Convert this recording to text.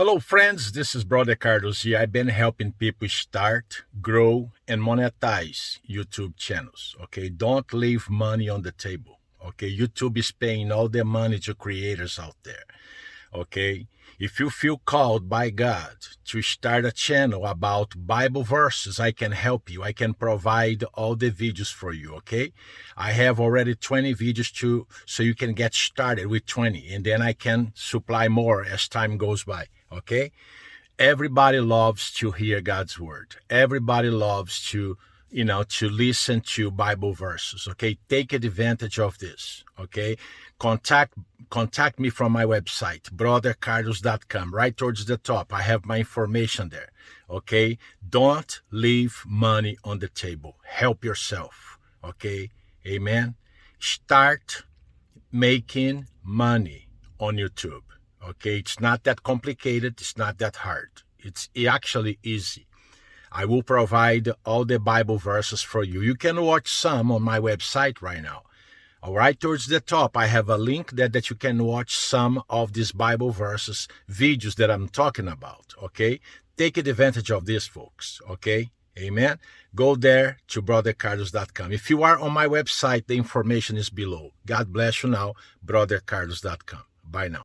Hello, friends. This is Brother Carlos here. I've been helping people start, grow, and monetize YouTube channels. Okay, don't leave money on the table. Okay, YouTube is paying all their money to creators out there. Okay, if you feel called by God to start a channel about Bible verses, I can help you. I can provide all the videos for you, okay? I have already 20 videos too, so you can get started with 20 and then I can supply more as time goes by, okay? Everybody loves to hear God's word. Everybody loves to you know, to listen to Bible verses. Okay, take advantage of this. Okay, contact contact me from my website, brothercarlos.com. Right towards the top, I have my information there. Okay, don't leave money on the table. Help yourself. Okay, amen. Start making money on YouTube. Okay, it's not that complicated. It's not that hard. It's actually easy. I will provide all the Bible verses for you. You can watch some on my website right now. All right, towards the top, I have a link there that you can watch some of these Bible verses, videos that I'm talking about. Okay, take advantage of this, folks. Okay, amen. Go there to brothercarlos.com. If you are on my website, the information is below. God bless you now, brothercarlos.com. Bye now.